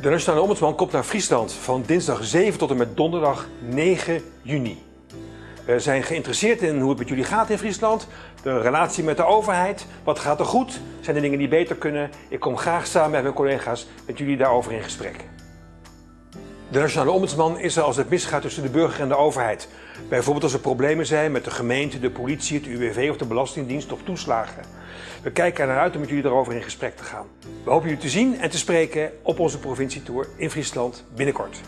De Nationale Ombudsman komt naar Friesland van dinsdag 7 tot en met donderdag 9 juni. We zijn geïnteresseerd in hoe het met jullie gaat in Friesland, de relatie met de overheid, wat gaat er goed, zijn er dingen die beter kunnen. Ik kom graag samen met mijn collega's met jullie daarover in gesprek. De Nationale Ombudsman is er als het misgaat tussen de burger en de overheid. Bijvoorbeeld als er problemen zijn met de gemeente, de politie, het UWV of de Belastingdienst of toeslagen. We kijken er naar uit om met jullie daarover in gesprek te gaan. We hopen jullie te zien en te spreken op onze provincietour in Friesland binnenkort.